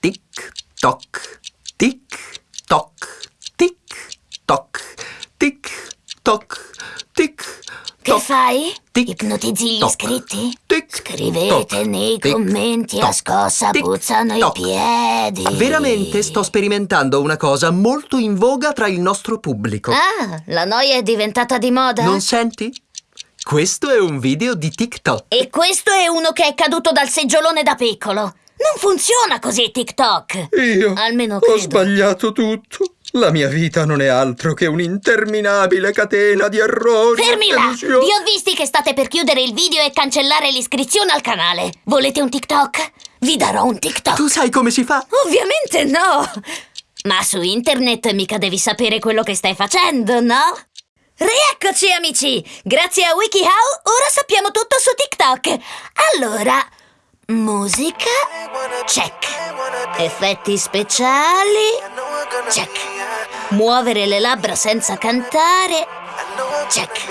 Tic toc, tic toc, tic toc, tic toc, tic Che toc. fai? Tic, Ipnotizzi gli toc, iscritti? tic, Scrivete toc, nei tic, commenti a scossa puzzano i piedi. Veramente sto sperimentando una cosa molto in voga tra il nostro pubblico. Ah, la noia è diventata di moda? Non senti? Questo è un video di TikTok. E questo è uno che è caduto dal seggiolone da piccolo. Non funziona così TikTok. Io Almeno ho credo. sbagliato tutto. La mia vita non è altro che un'interminabile catena di errori. Fermi là! delusioni. Vi ho visti che state per chiudere il video e cancellare l'iscrizione al canale. Volete un TikTok? Vi darò un TikTok. Tu sai come si fa? Ovviamente no! Ma su internet mica devi sapere quello che stai facendo, no? Rieccoci amici! Grazie a WikiHow ora sappiamo tutto su TikTok! Allora, musica, check. Effetti speciali, check. Muovere le labbra senza cantare, check.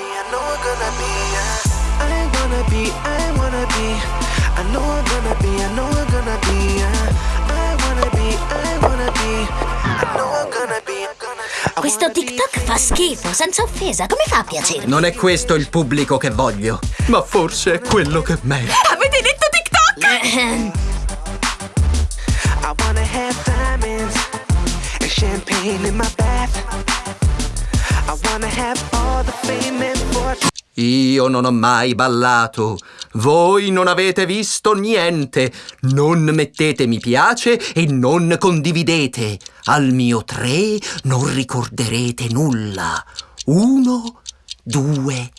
Questo TikTok fa schifo, senza offesa. Come fa a piacermi? Non è questo il pubblico che voglio, ma forse è quello che merito. I wanna have diamonds and champagne in my bath. I wanna have all the fame and fortune. Io non ho mai ballato. Voi non avete visto niente. Non mettete mi piace e non condividete. Al mio tre non ricorderete nulla. Uno, due, tre.